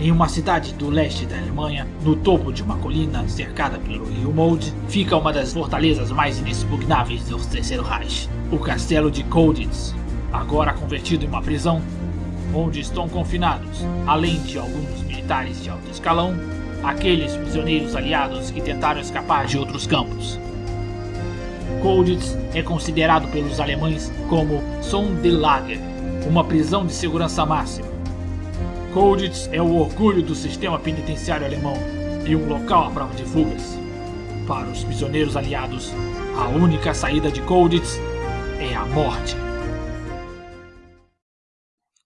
Em uma cidade do leste da Alemanha, no topo de uma colina cercada pelo rio Mold, fica uma das fortalezas mais inexpugnáveis do Terceiro Reich, o Castelo de Colditz, agora convertido em uma prisão, onde estão confinados, além de alguns militares de alto escalão, aqueles prisioneiros aliados que tentaram escapar de outros campos. Colditz é considerado pelos alemães como Sonderlager, uma prisão de segurança máxima. Colditz é o orgulho do sistema penitenciário alemão e um local à prova de fugas. Para os prisioneiros aliados, a única saída de Colditz é a morte.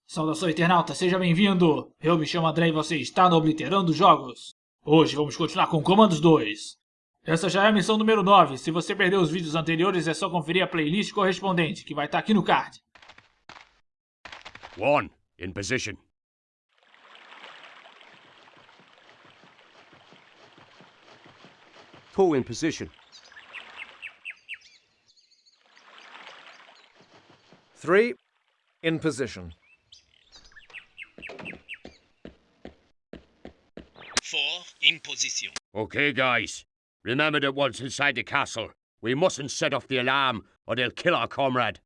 Saudações internauta, seja bem-vindo! Eu me chamo André e você está no Obliterando Jogos. Hoje vamos continuar com Comandos 2. Essa já é a missão número 9. Se você perdeu os vídeos anteriores, é só conferir a playlist correspondente, que vai estar aqui no card. One, in position. Two in position. Three, in position. Four in position. Okay, guys. Remember that once inside the castle, we mustn't set off the alarm or they'll kill our comrade.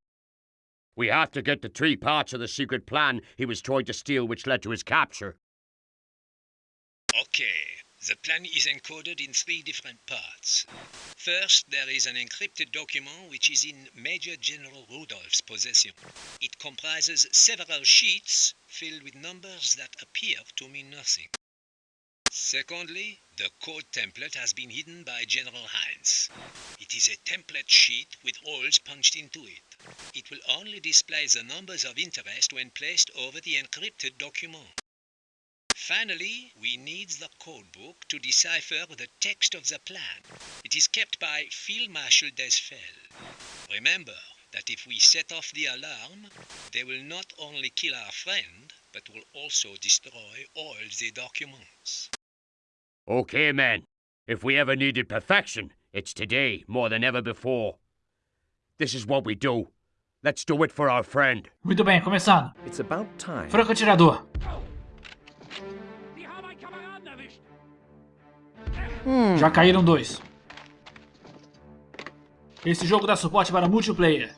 We have to get the three parts of the secret plan he was trying to steal which led to his capture. Okay, the plan is encoded in three different parts. First, there is an encrypted document which is in Major General Rudolph's possession. It comprises several sheets filled with numbers that appear to mean nothing. Secondly, the code template has been hidden by General Heinz. It is a template sheet with holes punched into it. It will only display the numbers of interest when placed over the encrypted document. Finally, we need the codebook to decipher the text of the plan. It is kept by Field Marshal Desfell. Remember that if we set off the alarm, they will not only kill our friend, but will also destroy all the documents. Okay, men. If we ever needed perfection, it's today more than ever before. This is what we do. Let's do it for our friend. Muito bem, começando. It's about time. Franco atirador. Já caíram dois. Esse jogo dá suporte para multiplayer.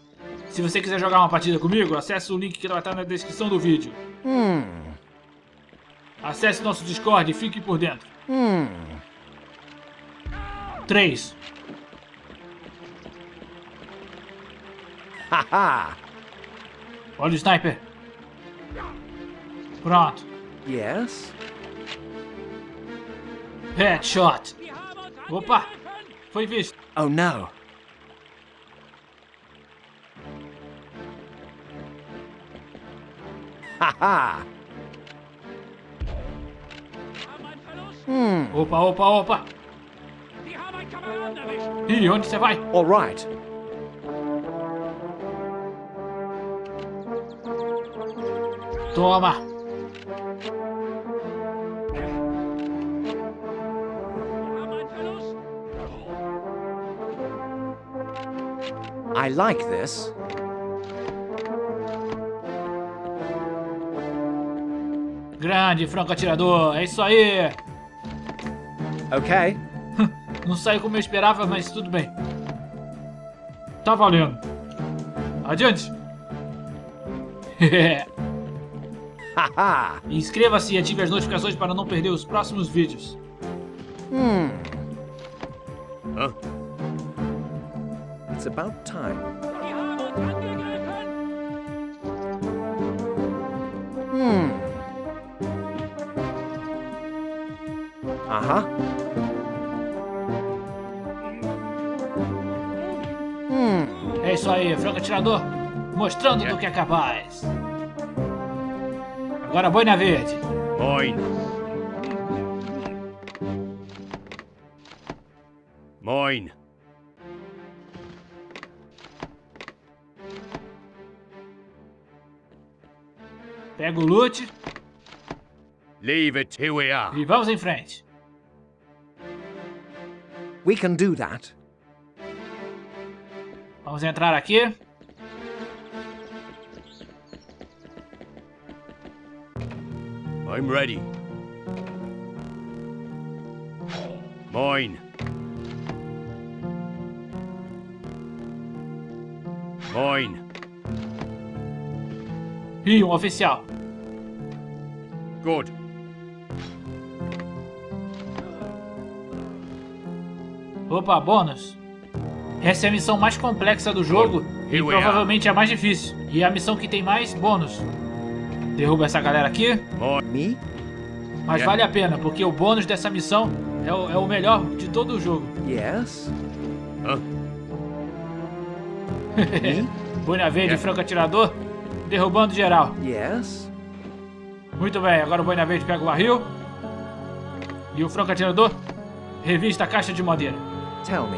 Se você quiser jogar uma partida comigo, acesse o link que vai estar na descrição do vídeo. Acesse nosso Discord e fique por dentro. 3. Haha! Olha o sniper. Pronto. Yes? Headshot. Opa. Foi visto. Oh no. Haha! Hmm. Opa, opa, opa. Ih, onde você vai? All right. Toma. I like this. Grande franco atirador. É isso aí. Okay. Não saiu como eu esperava, mas tudo bem. Tá valendo. Adiante. Inscreva-se e ative as notificações para não perder os próximos vídeos. Hmm. About time. Hmm. Uh-huh. Hmm. É isso aí, franco atirador. Mostrando do que é capaz. Agora boina verde. Mine. Pega o loot Leave it, here we are. e vamos em frente. We can do that. Vamos entrar aqui. I'm ready. Mine. Mine. Ih, um oficial. Good. Opa, bônus. Essa é a missão mais complexa do jogo e provavelmente a mais difícil. E é a missão que tem mais bônus. Derruba essa galera aqui, mas vale a pena, porque o bônus dessa missão é o, é o melhor de todo o jogo. Yes? Boina Verde, Yeah. franco atirador, derrubando geral. Yes? Muito bem, agora o Boina Verde pega o barril. E o franco atirador revista a caixa de madeira. Tell me.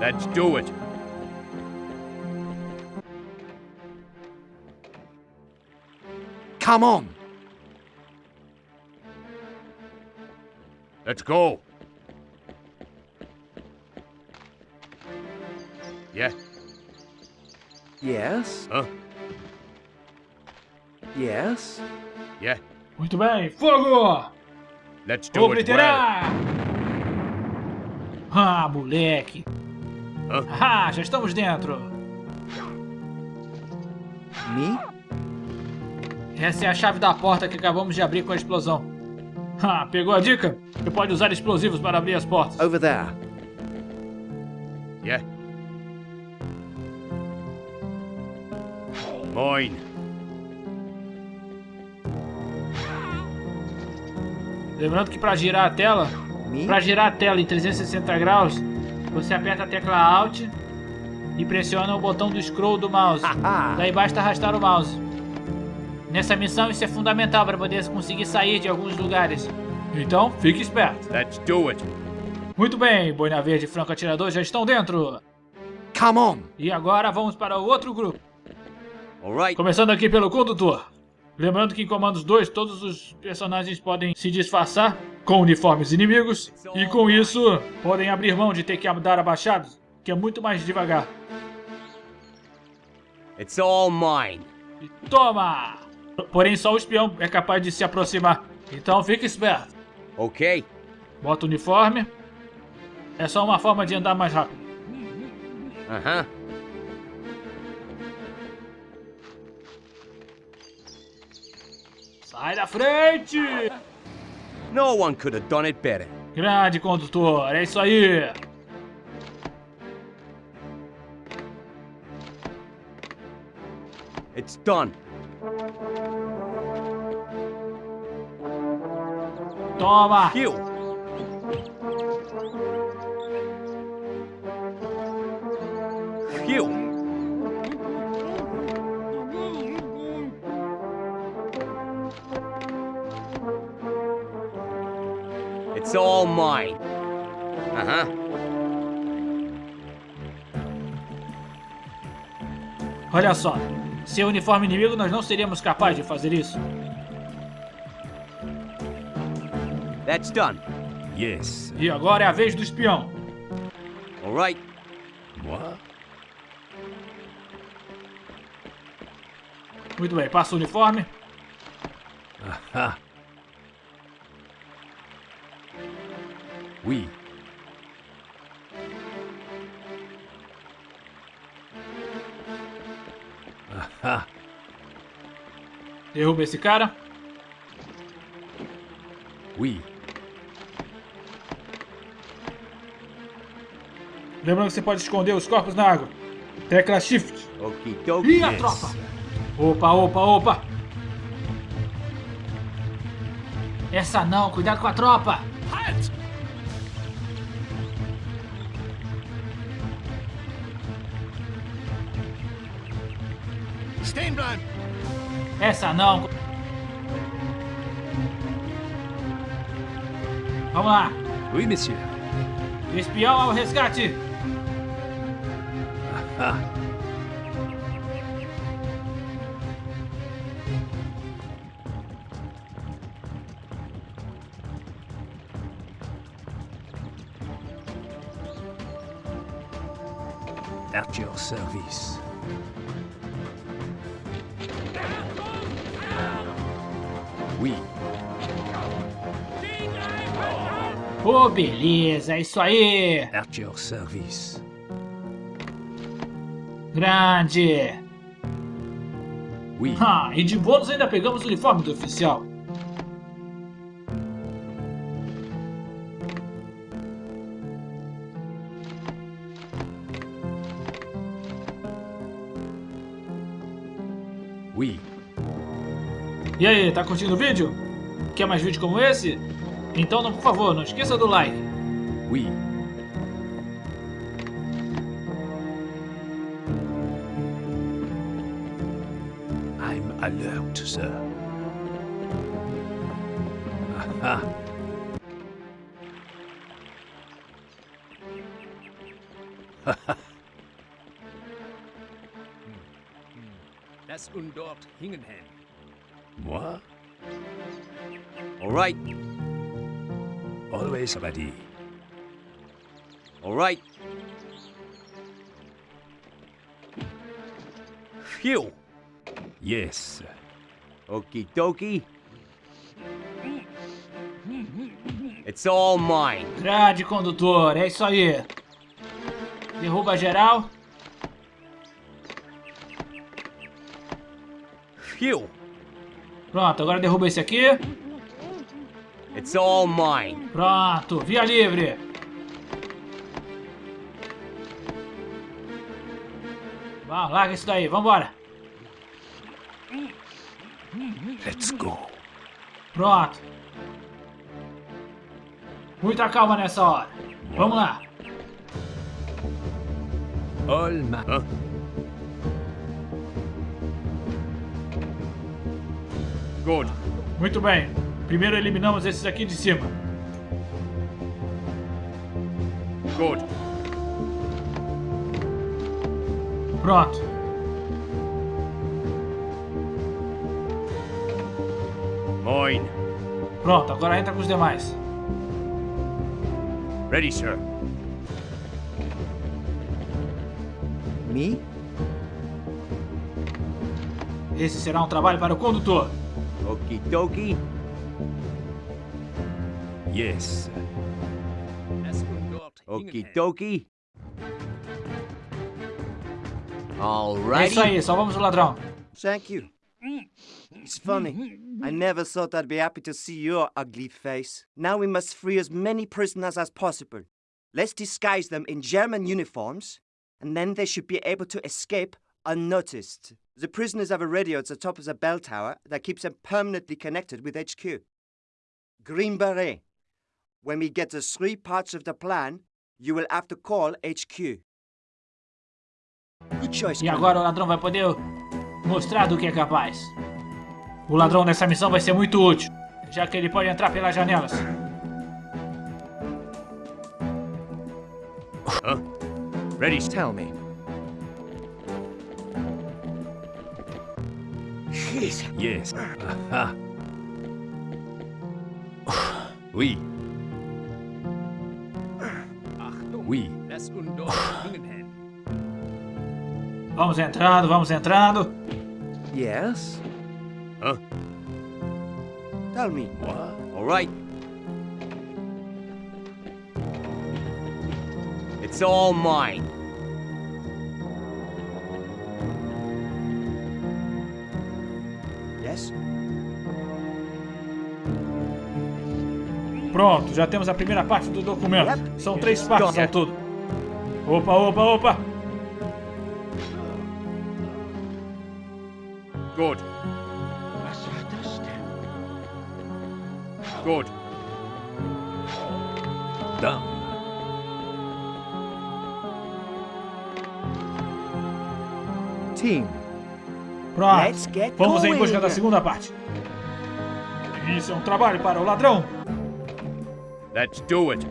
Let's do it. Come on! Let's go. Yeah. Yes? Huh? Yes? Yeah. Muito bem, fogo! Let's do it well. Ah, moleque! Hã? Ah, já estamos dentro! Me? Essa é a chave da porta que acabamos de abrir com a explosão. Ah, pegou a dica? Você pode usar explosivos para abrir as portas. Over there. Yeah. Mine. Lembrando que para girar a tela, para girar a tela em 360 graus, você aperta a tecla Alt e pressiona o botão do scroll do mouse. Daí basta arrastar o mouse. Nessa missão isso é fundamental para poder conseguir sair de alguns lugares. Então, fique esperto. Let's do it. Muito bem, Boina Verde e Franco Atirador já estão dentro. Come on! E agora vamos para o outro grupo. All right. Começando aqui pelo condutor. Lembrando que em Comandos 2 todos os personagens podem se disfarçar com uniformes inimigos e com isso podem abrir mão de ter que dar abaixados, que é muito mais devagar. It's all mine. E toma! Porém só o espião é capaz de se aproximar. Então fique esperto. Okay. Bota o uniforme. É só uma forma de andar mais rápido. Uh-huh. Sai da frente! No one could have done it better. Grande condutor, é isso aí. It's done. Toma! Phew. Phew. All mine. Uh-huh. Olha só, sem o uniforme inimigo nós não seríamos capazes de fazer isso. That's done. Yes. E agora é a vez do espião. All right. What? Muito bem, passa o uniforme. Ha. Aha. Derruba esse cara. Oui. Lembrando que você pode esconder os corpos na água. Tecla Shift. Dokie. E a tropa? Opa, opa, opa! Essa não, cuidado com a tropa! Essa não! Vamos lá! Oui, monsieur. Espião ao resgate! Beleza, é isso aí. At your service. Grande. Oui. Ah, e de bônus ainda pegamos o uniforme do oficial. Oui. E aí, tá curtindo o vídeo? Quer mais vídeo como esse? Então, por favor, não esqueça do like. Oui. I'm alert, sir. Aha. Das und dort hingen. Moi? All right, Always ready. all right. Phew. Yes. Okie dokie. It's all mine. Grande condutor, é isso aí. Derruba geral. Phew. Pronto, agora derruba esse aqui. It's all mine. Pronto, via livre. Vamos, larga isso daí, vambora. Let's go. Pronto. Muita calma nessa hora. Vamos lá. All ma... Huh? Good. Muito bem. Primeiro eliminamos esses aqui de cima. Good. Pronto. Mine. Pronto, agora entra com os demais. Ready, sir. Me? Esse será um trabalho para o condutor. Okie dokie. Yes. Das und dort hingen Okie hen. dokie. É Alrighty. isso aí, salvamos o ladrão. Thank you. It's funny. I never thought I'd be happy to see your ugly face. Now we must free as many prisoners as possible. Let's disguise them in German uniforms, and then they should be able to escape unnoticed. The prisoners have a radio at the top of the bell tower that keeps them permanently connected with HQ. Green Beret. When we get the three parts of the plan, you will have to call HQ. Good choice. E agora o ladrão vai poder mostrar do que é capaz. O ladrão nessa missão vai ser muito útil, já que ele pode entrar pelas janelas. Ready. Tell me. Yes. Aha. Oui. Achtung. Oui. Hen. Vamos entrando, vamos entrando. Yes? Huh? Tell me. Moi? All right. It's all mine. Yes? Pronto, já temos a primeira parte do documento. São três partes ao todo. Opa, opa, opa. Good. Good. Done. Team. Pronto. Let's get Vamos em busca da segunda parte. Isso é um trabalho para o ladrão. Let's do it.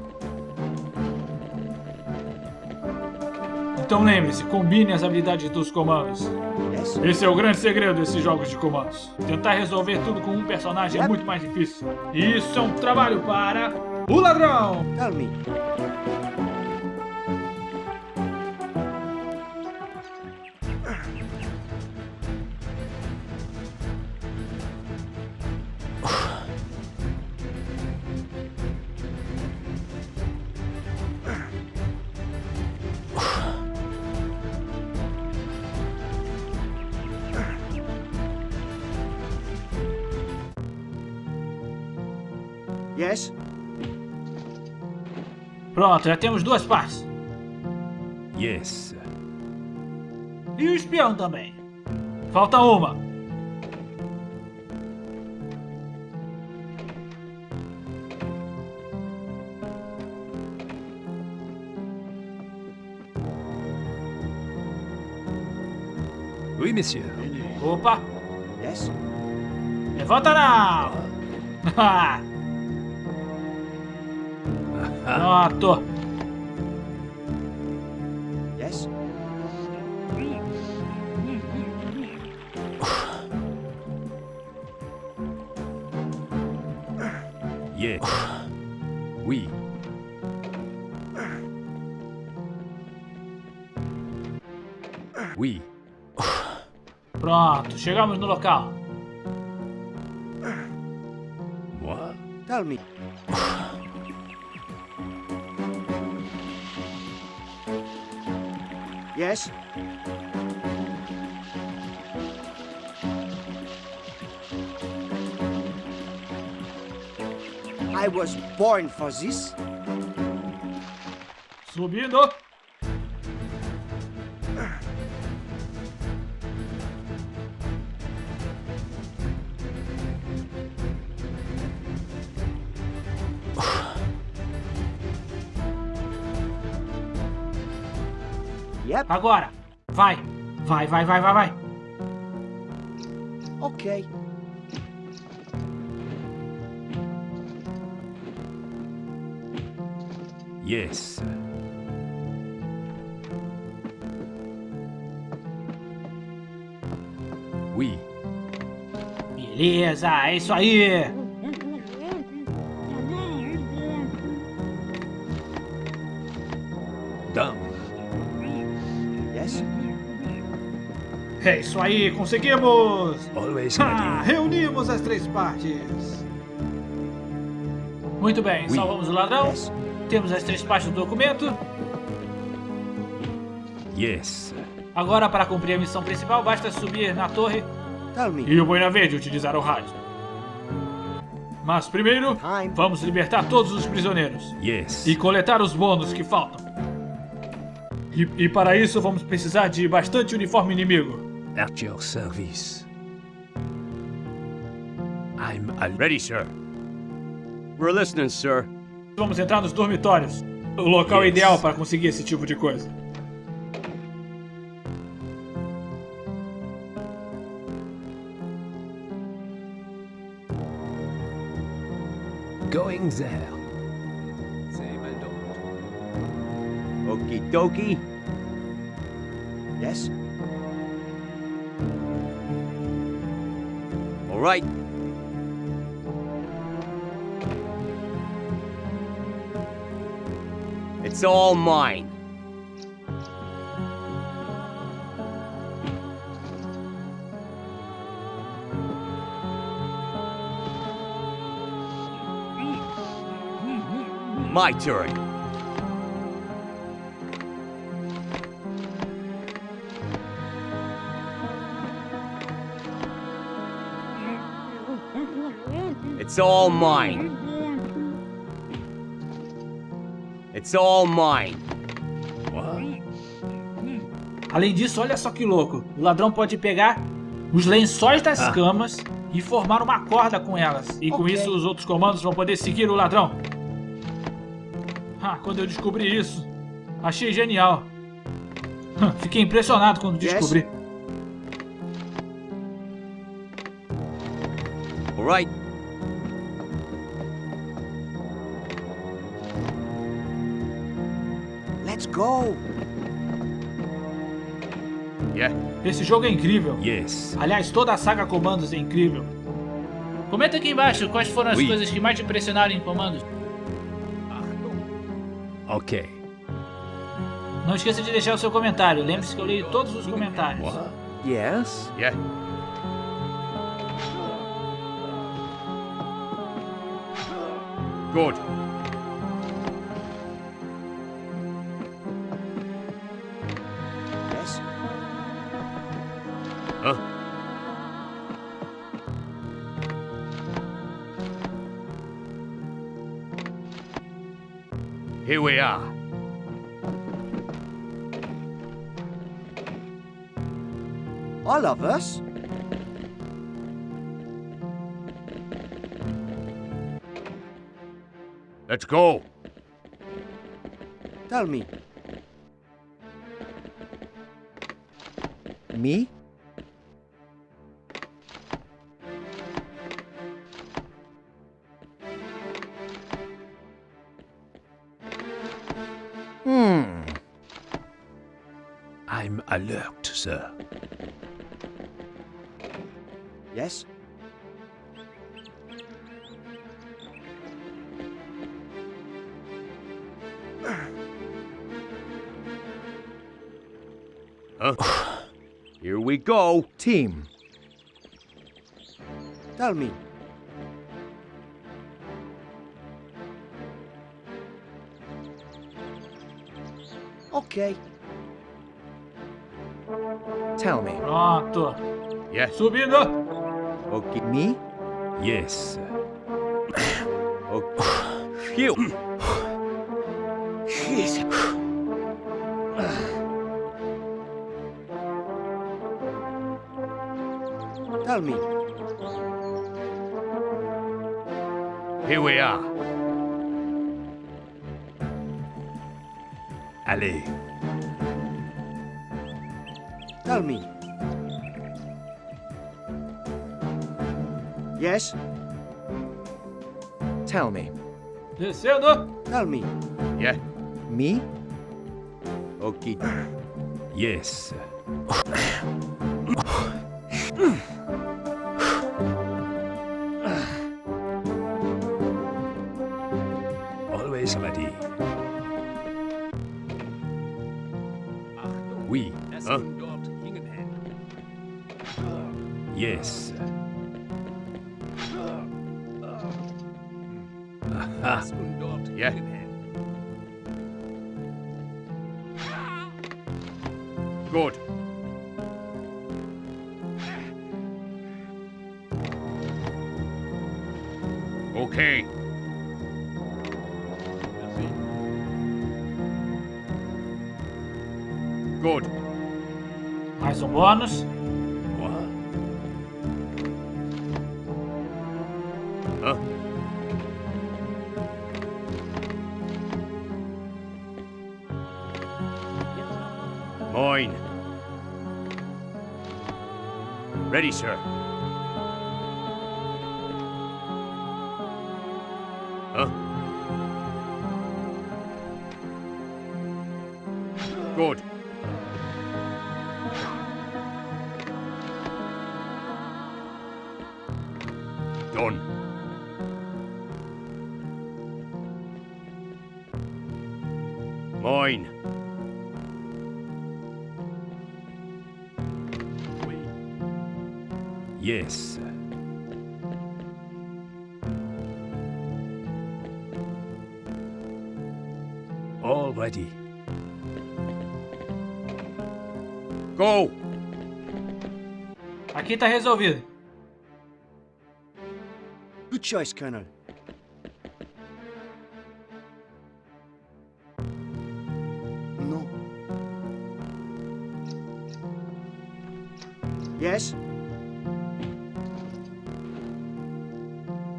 Então lembre-se, combine as habilidades dos comandos. Yes? Esse é o grande segredo desses jogos de comandos. Tentar resolver tudo com um personagem é muito mais difícil. E isso é um trabalho para o ladrão. Tell me. Pronto, já temos duas partes. Yes. E o espião também. Falta uma. Oui, monsieur. Opa, Yes? levanta não! Pronto. Yes? Yes. Oui. Oui. Pronto, chegamos no local. Moi? Tell me. Yes? I was born for this. Subindo. Agora. Vai. Vai, vai, vai, vai, vai. Okay. Yes. Oui. Beleza, é isso aí. É isso aí, conseguimos. Always Ah, reunimos as três partes. Muito bem, salvamos o ladrão. Yes? Temos as três partes do documento. Yes. Agora, para cumprir a missão principal, basta subir na torre e o Boina Verde utilizar o rádio. Mas primeiro, Time. vamos libertar todos os prisioneiros Yes. e coletar os bônus que faltam. E, e para isso, vamos precisar de bastante uniforme inimigo. At your service. I'm a Ready, sir. We're listening, sir. Vamos entrar nos dormitórios. O local Yes. ideal para conseguir esse tipo de coisa. going there. Okie dokie. Yes? Right. It's all mine. My turn. It's all mine. It's all mine. What? Além disso, olha só que louco. O ladrão pode pegar os lençóis das Ah. camas e formar uma corda com elas. E com Ok. isso, os outros comandos vão poder seguir o ladrão. Ah, quando eu descobri isso, achei genial. Fiquei impressionado quando Yes? descobri. All right. Go. Yeah. Esse jogo é incrível. Yes. Aliás, toda a saga Comandos é incrível. Comenta aqui embaixo quais foram as Oui. coisas que mais te impressionaram em Comandos. Okay. Não esqueça de deixar o seu comentário. Lembre-se que eu leio todos os comentários. What? Yes? Yeah. Good. Here we are. I love us? Let's go. Tell me. Me? Sir. Yes? Here we go. Team. Tell me. Okay. Tell me. Pronto. Yeah. Subindo. Okay. Me? Yes. okay. Phew. Tell me. Here we are. Allez. Tell me. Yes? Tell me. Descendo. Tell me. Yeah. Me? Okay. Yes. Good. Mais um bônus. What? Huh? Mine. Ready, sir. Aqui tá resolvido. Good choice, Colonel. No. Yes?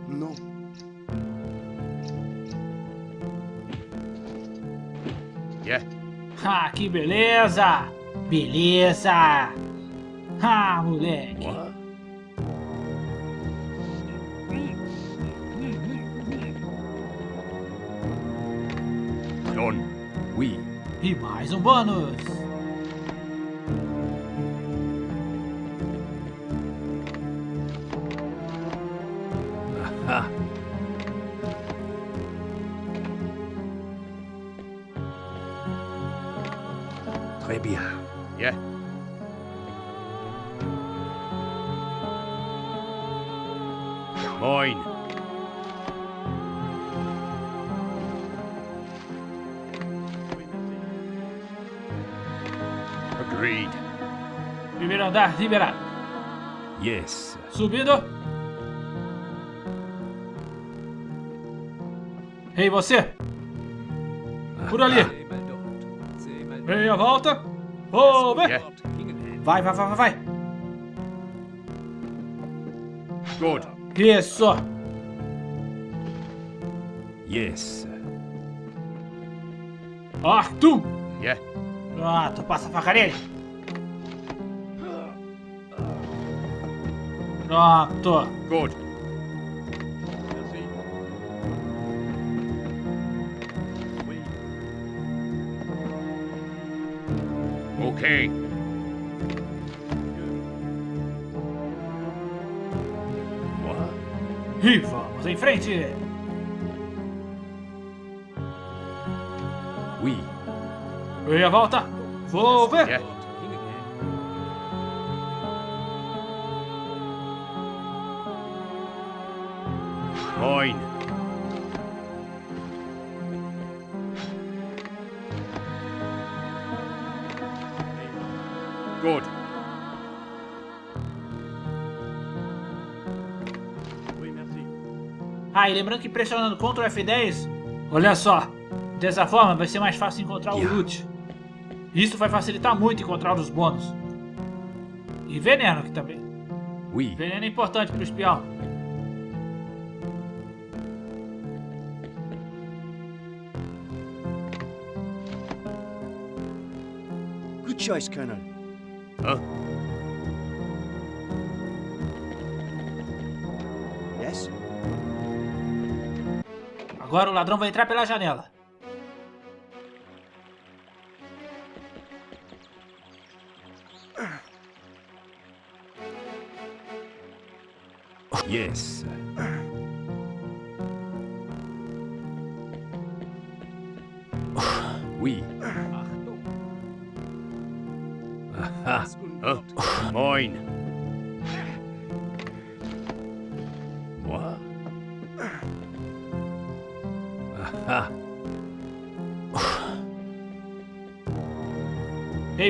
No. Yeah. Ah, que beleza! Beleza! Ah, moleque! Oui. E mais um bônus! Andar liberado. Yes. Subindo. Ei, você! Por ali. Zehnmal dort. Zehnmal Meia volta. Vou ver. Vai, vai, vai, vai, vai. Good. Isso. Yes. Arthur. Yeah. Pronto, passa a faca nele. Pronto. Good. Okay. E vamos em frente. Oui. Meia volta. Vou ver. Yeah. Good. Ah, e lembrando que pressionando Ctrl F10, olha só, dessa forma vai ser mais fácil encontrar o loot. Isso vai facilitar muito encontrar os bônus. E veneno aqui também. Oui. Veneno é importante pro espião. Good choice, Colonel. Huh? Yes? Agora o ladrão vai entrar pela janela. Yes.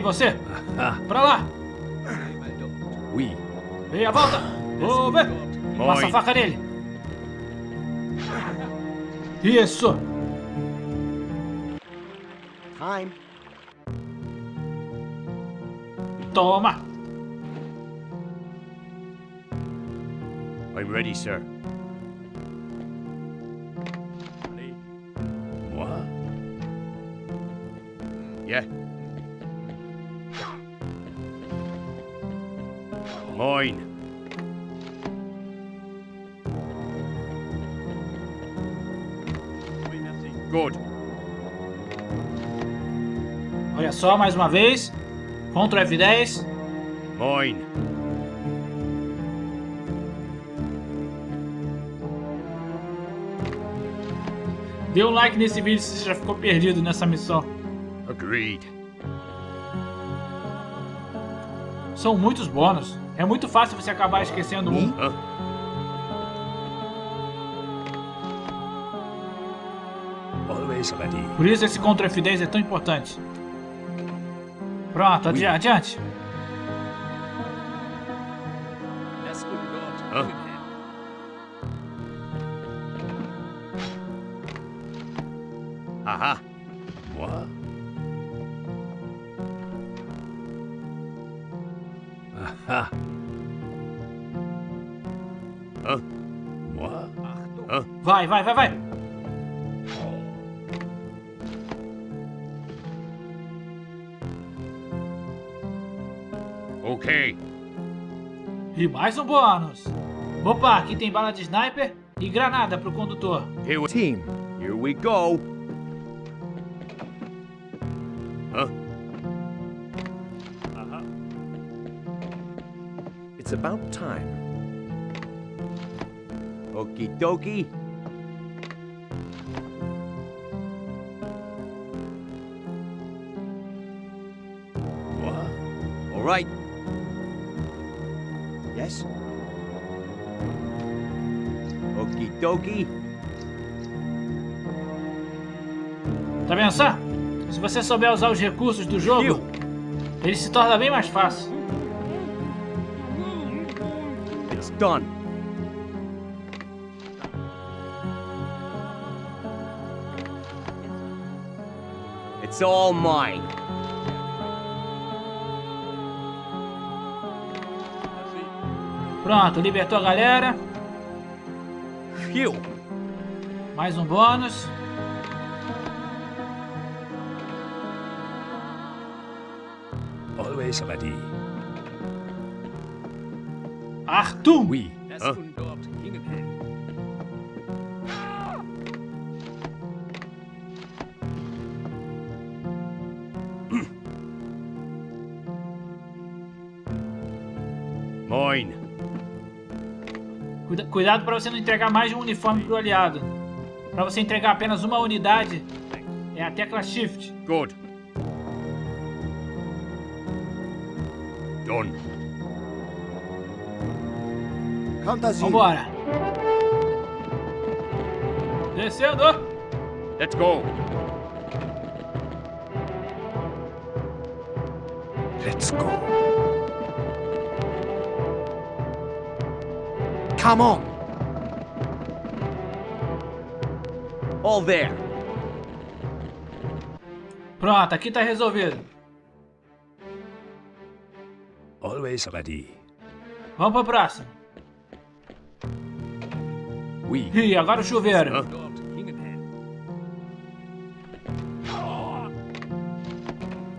Você! Pra lá! Oui. Meia volta! Vou ver! Passa a faca nele! Isso! Time. Toma! I'm ready, sir. Mine. Good. Olha só, mais uma vez. Ctrl F10. Mine. Dê um like nesse vídeo se você já ficou perdido nessa missão. Agreed. São muitos bônus. É muito fácil você acabar esquecendo um. Por isso esse Ctrl F10 é tão importante. Pronto, adi adiante. Vai, vai, vai. Okay. E mais um bônus. Opa, aqui tem bala de sniper e granada pro condutor. Here we, Team. here we go. Huh? It's about time. Okie dokie. Right. Yes? Okie dokie. Tá vendo só? Se você souber usar os recursos do jogo, ele se torna bem mais fácil. It's done. It's all mine. Pronto, libertou a galera. Phew. Mais um bônus. Always ready. Arthur! Das cuidado para você não entregar mais de um uniforme pro aliado. Para você entregar apenas uma unidade, é a tecla Shift. Good. Done. Vambora! Descendo! Let's go. Come on. All there. Pronto, aqui tá resolvido. Always ready. Vamos pro próximo. We. Ih, agora o chuveiro. Hin.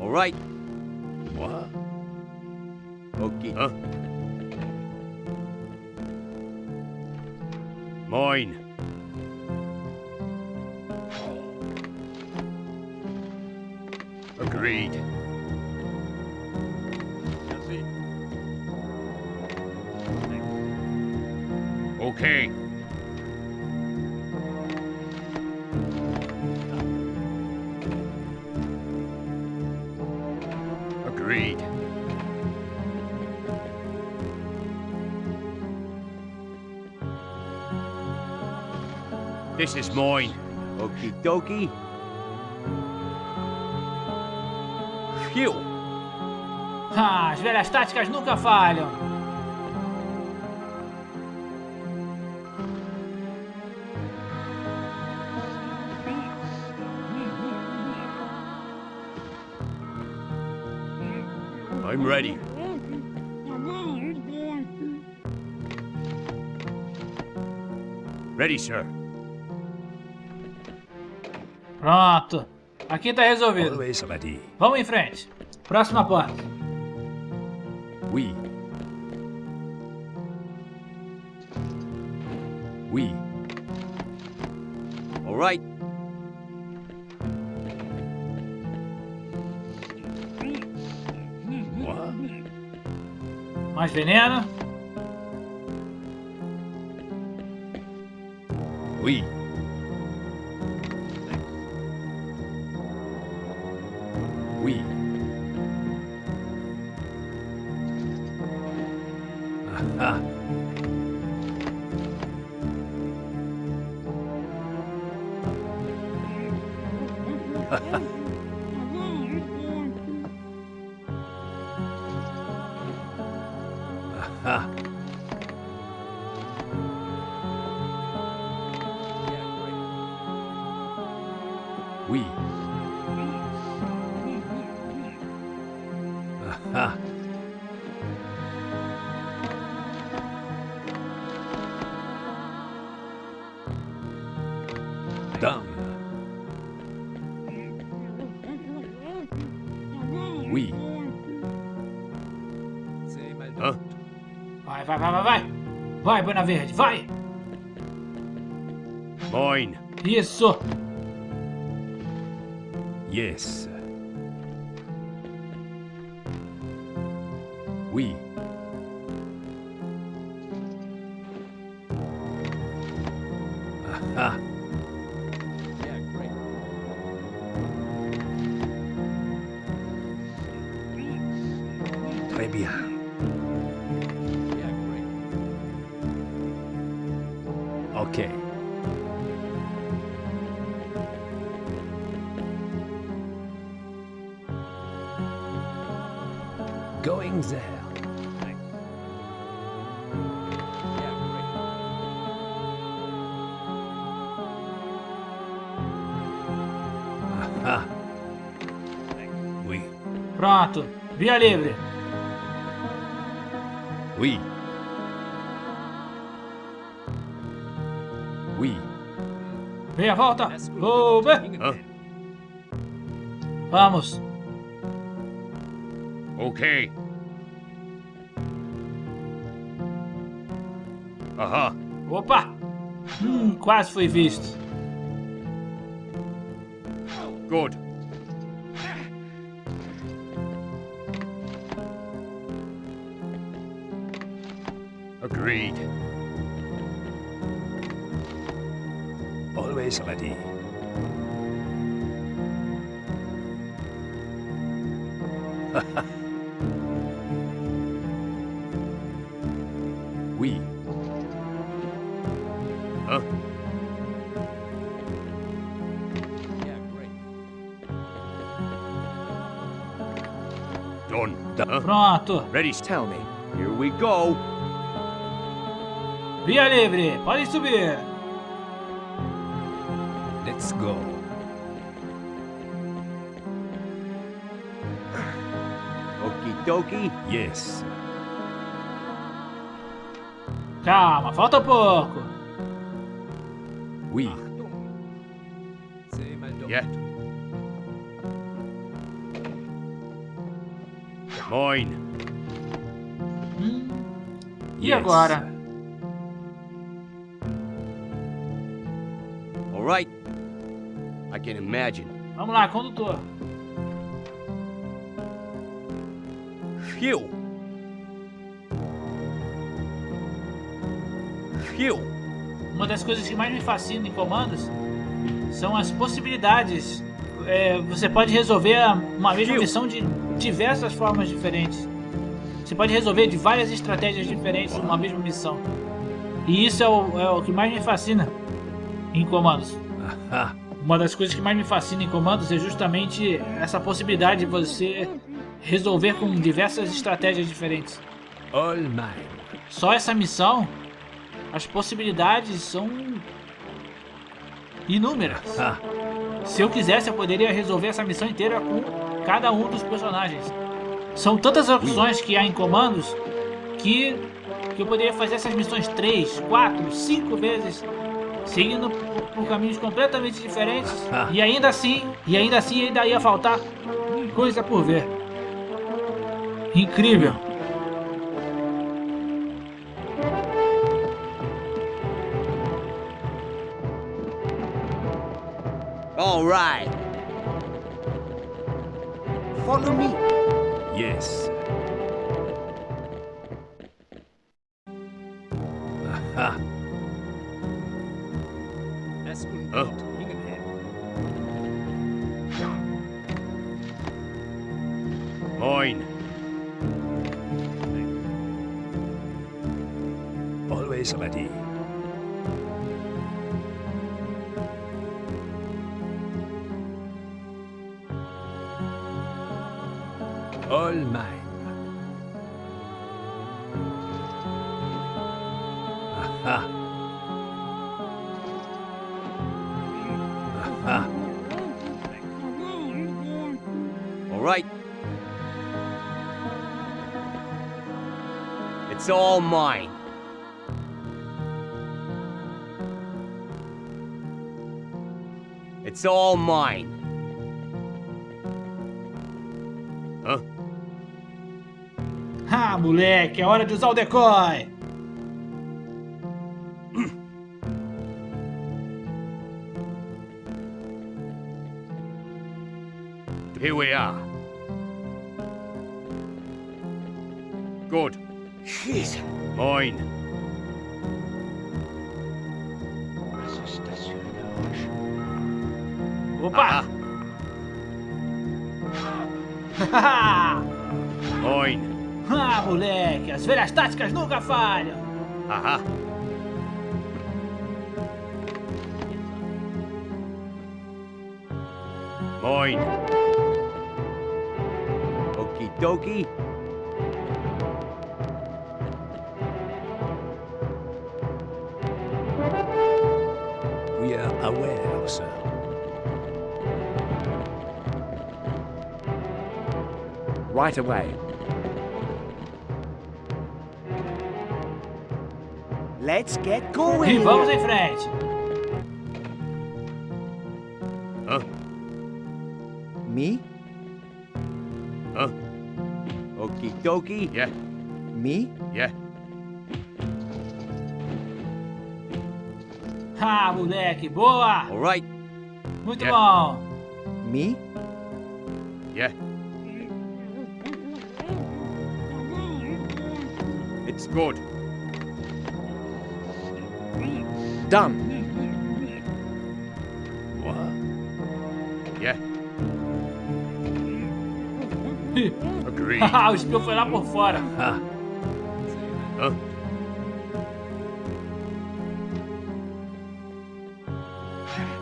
All right. What? Okay. Huh? Mine. Agreed. Okay. This is mine. Okie dokie. Phew. Ah, as velhas táticas nunca falham. I'm ready. Ready, sir. Pronto. Aqui tá resolvido. Vamos em frente. Próxima porta. We. We. All right. What? Mais veneno. We. Buena Verde, vai. Mine. Isso. Pronto. Via livre. Oui. Oui. Meia volta. Vou ver. Hã? Vamos. Okay. Aha. Opa. Hum, quase foi visto. Good. Agreed. Always ready. oui. Huh? Yeah, great. Done. Huh? Pronto. Ready? Tell me. Here we go. Via livre. Pode subir. Let's go. Okie dokie. Yes. Calma, falta pouco. Oui. Yet. Mine. Hum, E Yes. agora? Right. I can imagine. Vamos lá, condutor. Phew. Phew. Uma das coisas que mais me fascina em comandos são as possibilidades. É, você pode resolver uma mesma Kill. missão de diversas formas diferentes. Você pode resolver de várias estratégias diferentes uma mesma missão. E isso é o, é o que mais me fascina em comandos. Uma das coisas que mais me fascina em comandos é justamente essa possibilidade de você resolver com diversas estratégias diferentes. All mine. Só essa missão, as possibilidades são inúmeras. Se eu quisesse, eu poderia resolver essa missão inteira com cada um dos personagens. São tantas opções que há em comandos que, que eu poderia fazer essas missões 3, 4, 5 vezes, seguindo por, por caminhos completamente diferentes. Ah. E ainda assim, e ainda assim ainda ia faltar coisa por ver. Incrível. All right. Follow me. Yes. Aha. Das Huh? Unglück Hingenheim. Mine. Always ready. All mine. It's all mine. It's all mine. Huh? Ah, moleque, é hora de usar o decoy. Here we are. Aha. Okie dokie. We are aware, sir. right away. Let's get E going. vamos em frente. Huh? Me? Huh? Okie dokie. Yeah, Me? yeah. Ah, moleque, boa! All right. Muito Yeah. bom. Me? Yeah. It's Good. Done. What? Yeah. Agreed. Haha, o espião foi lá por fora. Ah, Huh?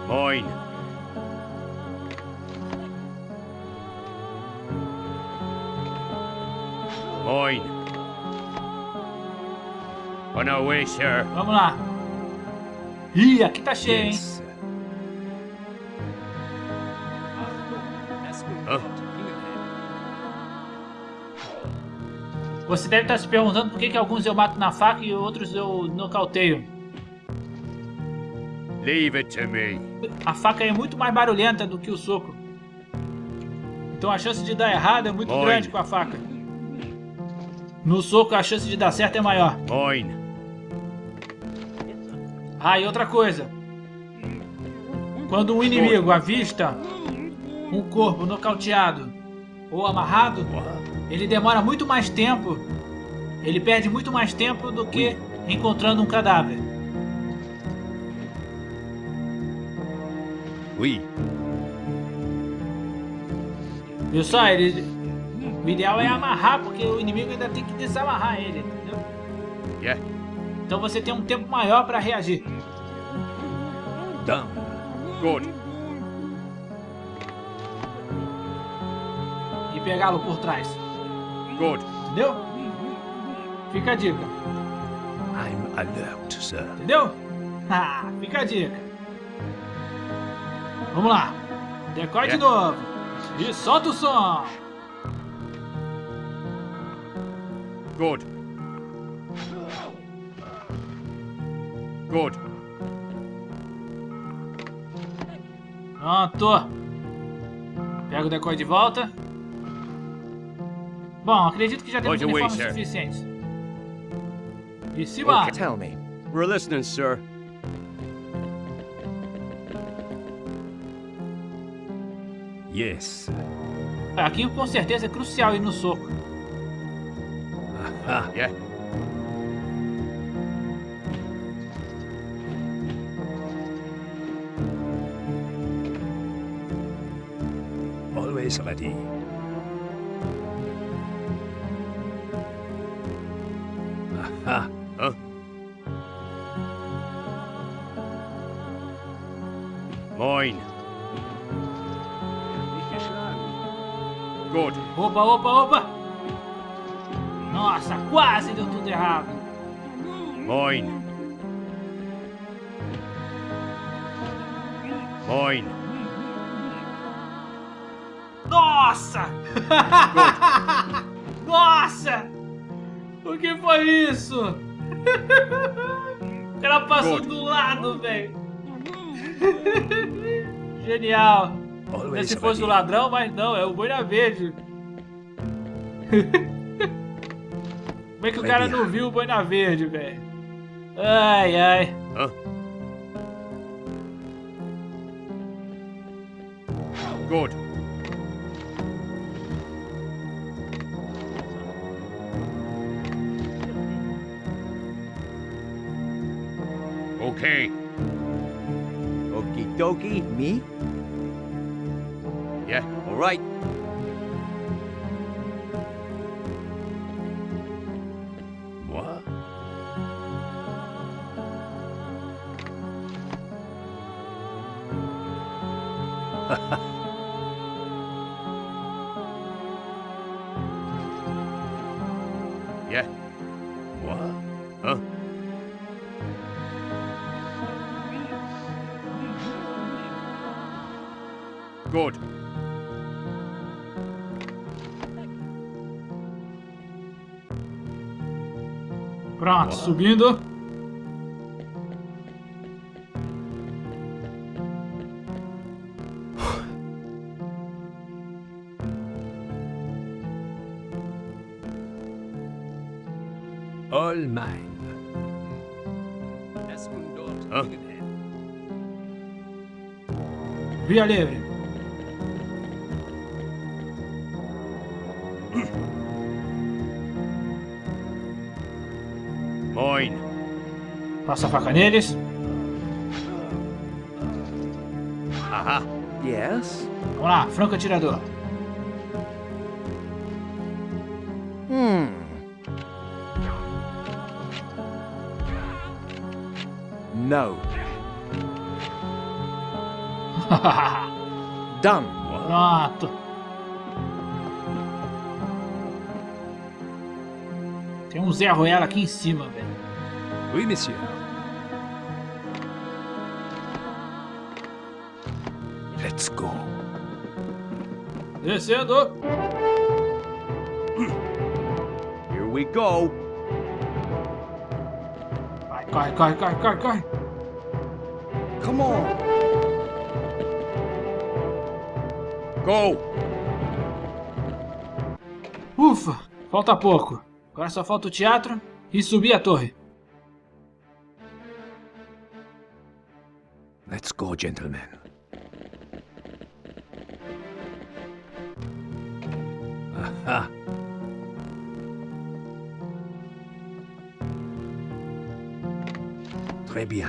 Mine. Mine. On our way, sir. Vamos lá. Ih, aqui tá cheio, hein? Huh? Untoldungen Você deve estar se perguntando por que, que alguns eu mato na faca e outros eu nocauteio. Leave it to me. A faca é muito mais barulhenta do que o soco. Então a chance de dar errado é muito grande com a faca. No soco a chance de dar certo é maior. Mine. Ah, e outra coisa. Quando um inimigo avista um corpo nocauteado ou amarrado, ele demora muito mais tempo. Ele perde muito mais tempo do que encontrando um cadáver. Oui. Viu só? Ele... O ideal é amarrar, porque o inimigo ainda tem que desamarrar ele, entendeu? Yeah. Então você tem um tempo maior para reagir. Done. Good. E pegá-lo por trás. Good. Entendeu? Fica a dica. I'm alert, sir. Entendeu? Ah, fica a dica. Vamos lá. Decore de É. novo. E solta o som. Good. Good. Pronto. Pega o decoy de volta. Bom, acredito que já temos away, uniformes sir. suficientes. E se vai. Tell me. We're listening, sir. Yes. Aqui com certeza é crucial ir no soco. Ah, Yeah. Aha. Huh? Mine. Good. Opa, opa, opa! Nossa, quase deu tudo errado. Mine. Mine. Nossa! Nossa! O que foi isso? O cara passou Good. do lado, velho. Genial. Always Se fosse o ladrão, mas não, é o boina verde. Como é que o cara não viu o boina verde, velho? Ai, ai. Huh? Good. Okay. Okie dokie. Me? Yeah. All right. Subindo. All mine. Via livre. Passa a faca neles. Aha. Yes? Vamos lá, franco atirador. Hmm. No. Done. Pronto. Tem um Zé Ruela aqui em cima, velho. Oui, monsieur. Descendo. Here we go. Vai, corre, corre, corre, corre, corre. Come on. Go. Ufa, falta pouco. Agora só falta o teatro e subir a torre. Let's go, gentlemen. Bien.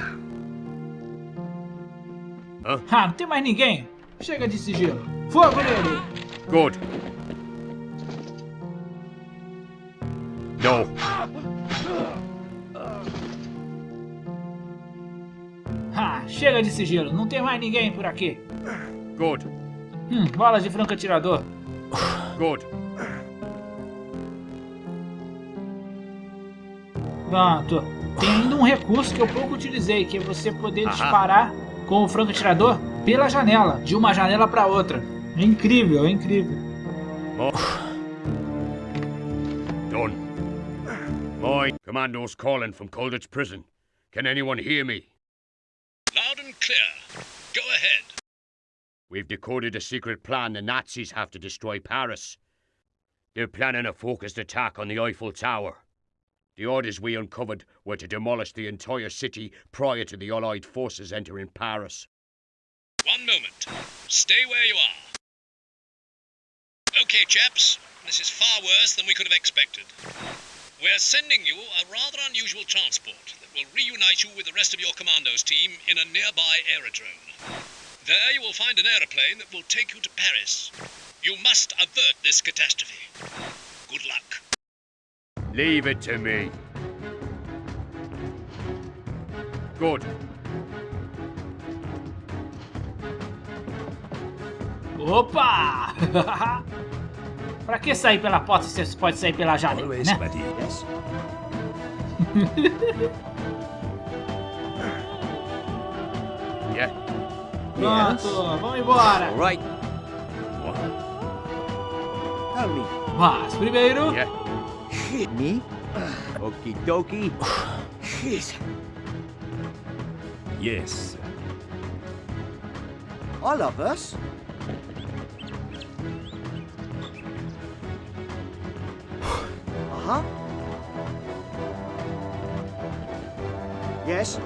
Ah, não tem mais ninguém. Chega de sigilo. Fogo nele. Good. No. Ah, chega de sigilo. Não tem mais ninguém por aqui. Good. Hum, bolas de franco atirador. Good. Pronto. Tem ainda um recurso que eu pouco utilizei, que é você poder disparar com o franco atirador pela janela, de uma janela para outra. É incrível, é incrível. Done. Mine. Commando's calling from Colditch Prison. Can anyone hear me? Loud and clear. Go ahead. We've decoded a secret plan the Nazis have to destroy Paris. They're planning a focused attack on the Eiffel Tower. The orders we uncovered were to demolish the entire city prior to the Allied forces entering Paris. One moment. Stay where you are. Okay, chaps. This is far worse than we could have expected. We're sending you a rather unusual transport that will reunite you with the rest of your commandos team in a nearby aerodrome. There you will find an aeroplane that will take you to Paris. You must avert this catastrophe. Good luck. Leave it to me. Good. Opa! pra que sair pela porta se você pode sair pela janela, Always né? Yes? Yeah. Pronto, vamos embora. All right. Me. Mas primeiro, Yeah. Me? Okie dokie. Shit. Yes. All of us? Uh-huh. Yes?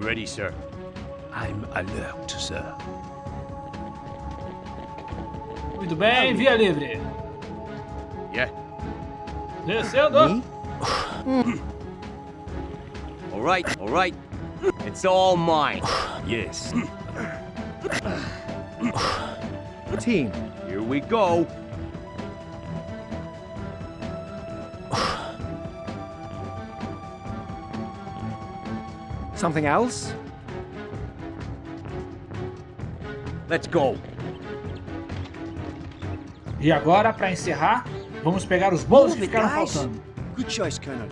I'm ready, sir. I'm alert, sir. muito bem, via livre. Yeah. Descendo. Me? All right. All right. It's all mine. Yes. Team. Here we go. Something else? Let's go. E agora, para encerrar, Vamos pegar os bônus que ficaram guys. faltando. Good choice, Colonel.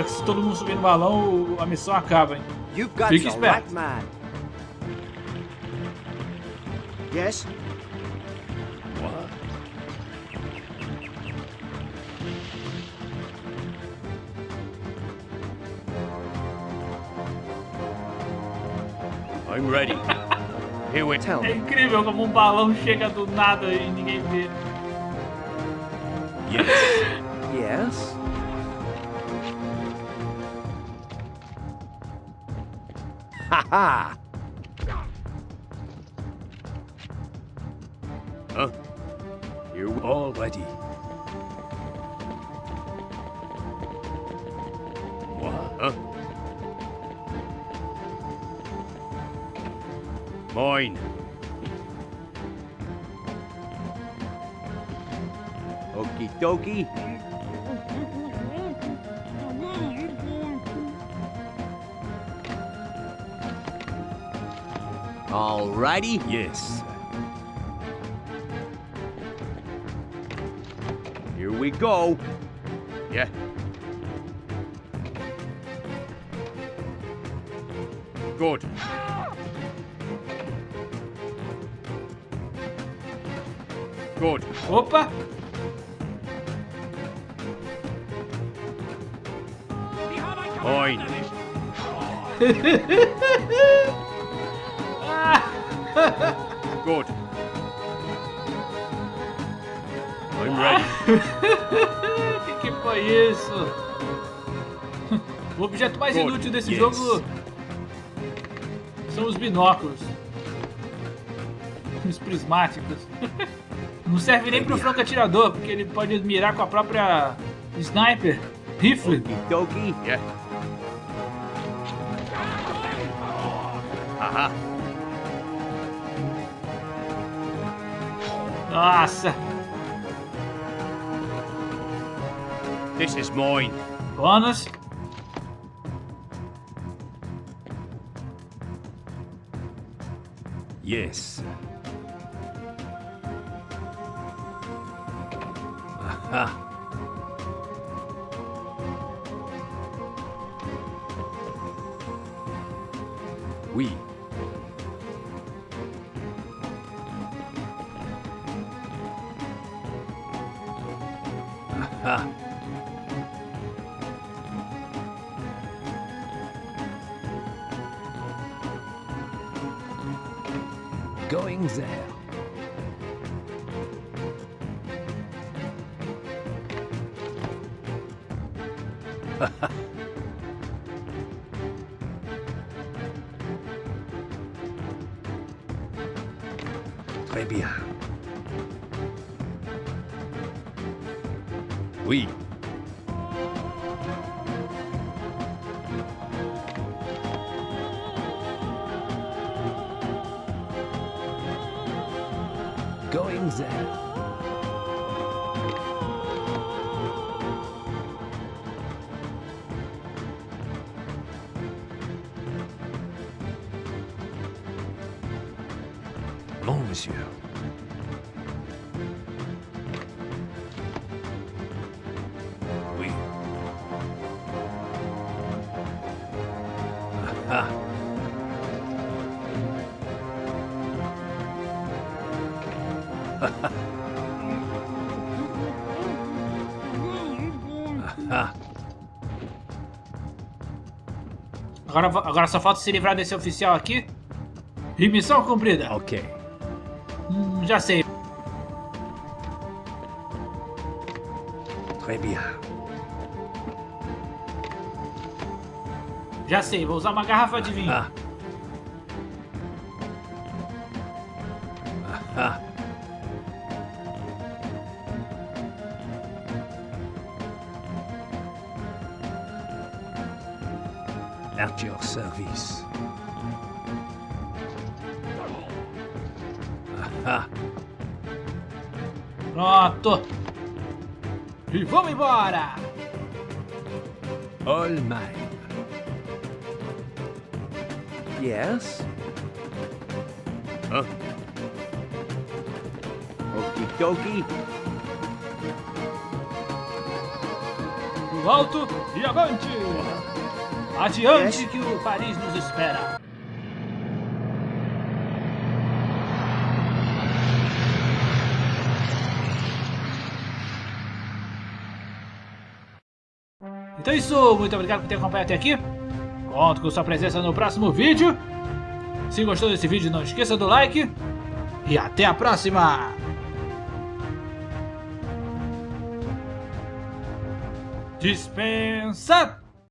Só que se todo mundo subir no balão, a missão acaba, hein? You've got Fique esperto. Yes? I'm ready. Here we Tell É incrível como um balão chega do nada e ninguém vê. Yes. Yes? Ha ha! Huh? Here we All ready. What? Huh? Mine. Okie dokie. Alrighty. Yes. Here we go. Yeah. Good. Good. Opa! Mine. Good. I'm ready. O que, que foi isso? O objeto mais Good. inútil desse Yes. jogo são os binóculos. Os prismáticos. Não serve nem pro franco atirador, porque ele pode mirar com a própria sniper, rifle. Okie Nossa! This is mine. Bônus. Yes. Aha. Agora, agora só falta se livrar desse oficial aqui. E missão cumprida. Ok. Hum, já sei. Très bien. Já sei, vou usar uma garrafa de vinho. Ah. E avante. Adiante que o Paris nos espera. Então é isso, muito obrigado por ter acompanhado até aqui. Conto com sua presença no próximo vídeo. Se gostou desse vídeo, não esqueça do like. E até a próxima! set